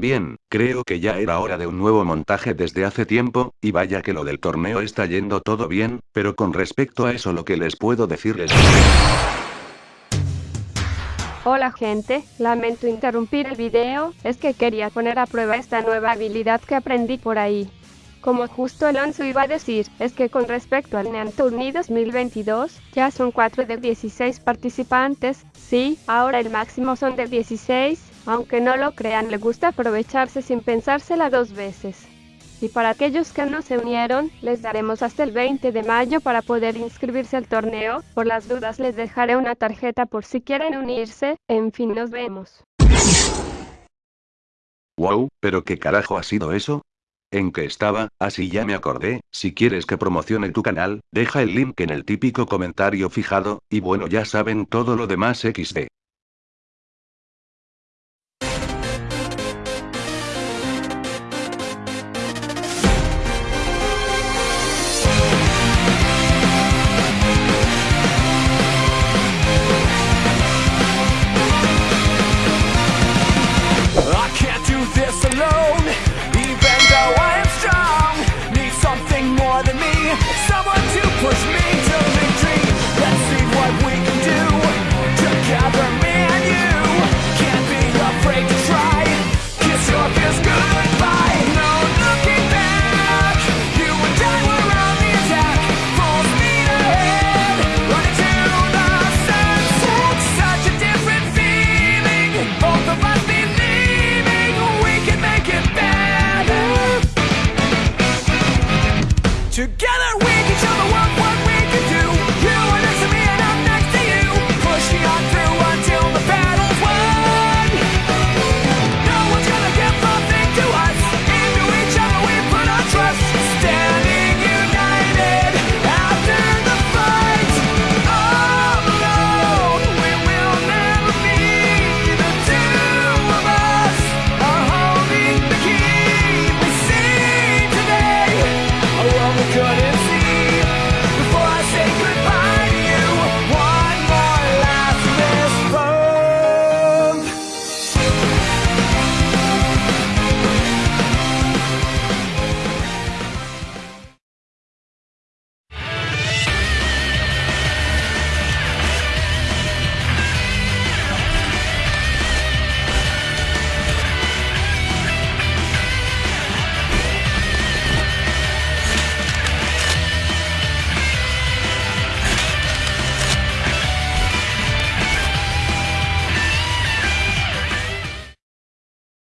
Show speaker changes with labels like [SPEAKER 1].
[SPEAKER 1] Bien, creo que ya era hora de un nuevo montaje desde hace tiempo, y vaya que lo del torneo está yendo todo bien, pero con respecto a eso lo que les puedo decir es...
[SPEAKER 2] Hola gente, lamento interrumpir el video, es que quería poner a prueba esta nueva habilidad que aprendí por ahí. Como justo Alonso iba a decir, es que con respecto al NEAN Tourney 2022, ya son 4 de 16 participantes, sí, ahora el máximo son de 16, aunque no lo crean, le gusta aprovecharse sin pensársela dos veces. Y para aquellos que no se unieron, les daremos hasta el 20 de mayo para poder inscribirse al torneo. Por las dudas les dejaré una tarjeta por si quieren unirse. En fin, nos vemos.
[SPEAKER 1] Wow, pero qué carajo ha sido eso? ¿En qué estaba? Así ya me acordé, si quieres que promocione tu canal, deja el link en el típico comentario fijado, y bueno ya saben todo lo demás XD.
[SPEAKER 3] together!